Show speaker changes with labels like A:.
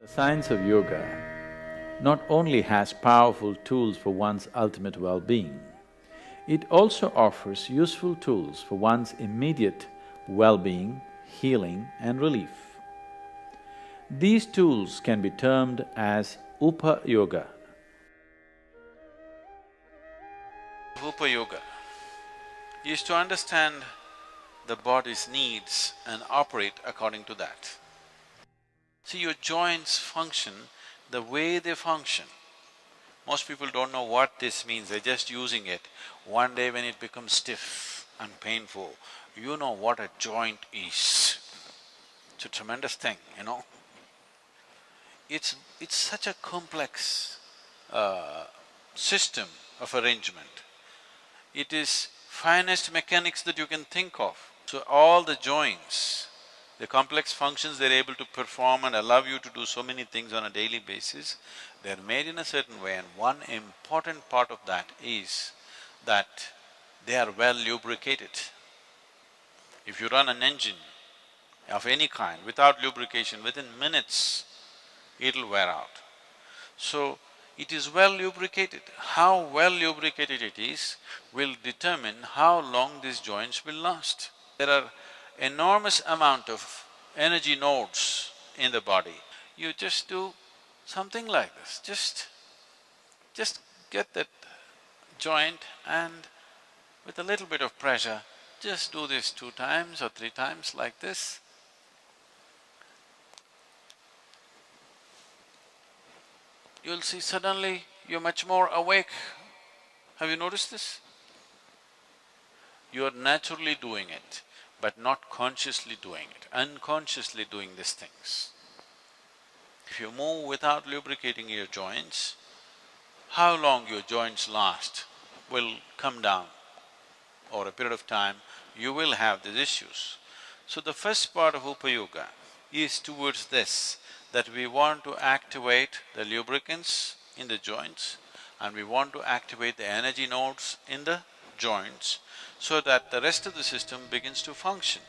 A: The science of yoga not only has powerful tools for one's ultimate well-being, it also offers useful tools for one's immediate well-being, healing and relief. These tools can be termed as Upa Yoga.
B: Upa Yoga is to understand the body's needs and operate according to that. See, your joints function the way they function. Most people don't know what this means, they're just using it. One day when it becomes stiff and painful, you know what a joint is. It's a tremendous thing, you know. It's… it's such a complex uh, system of arrangement. It is finest mechanics that you can think of. So all the joints, the complex functions they're able to perform and allow you to do so many things on a daily basis, they're made in a certain way and one important part of that is that they are well lubricated. If you run an engine of any kind without lubrication, within minutes, it'll wear out. So, it is well lubricated. How well lubricated it is will determine how long these joints will last. There are enormous amount of energy nodes in the body. You just do something like this, just… just get that joint and with a little bit of pressure, just do this two times or three times like this. You'll see suddenly you're much more awake. Have you noticed this? You're naturally doing it, but not consciously doing it, unconsciously doing these things. If you move without lubricating your joints, how long your joints last will come down. Over a period of time, you will have these issues. So the first part of Upa Yoga is towards this, that we want to activate the lubricants in the joints and we want to activate the energy nodes in the joints so that the rest of the system begins to function.